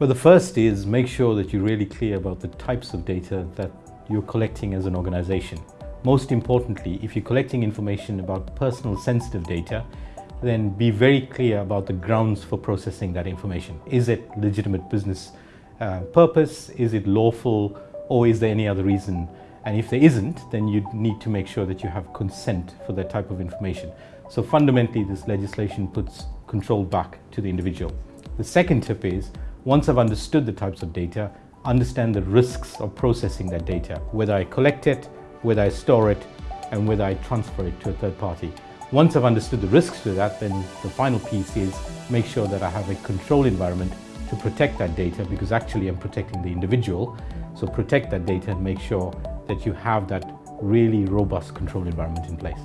Well, the first is make sure that you're really clear about the types of data that you're collecting as an organization. Most importantly, if you're collecting information about personal sensitive data, then be very clear about the grounds for processing that information. Is it legitimate business uh, purpose? Is it lawful? Or is there any other reason? And if there isn't, then you need to make sure that you have consent for that type of information. So fundamentally, this legislation puts control back to the individual. The second tip is, once I've understood the types of data, understand the risks of processing that data, whether I collect it, whether I store it, and whether I transfer it to a third party. Once I've understood the risks to that, then the final piece is make sure that I have a control environment to protect that data because actually I'm protecting the individual. So protect that data and make sure that you have that really robust control environment in place.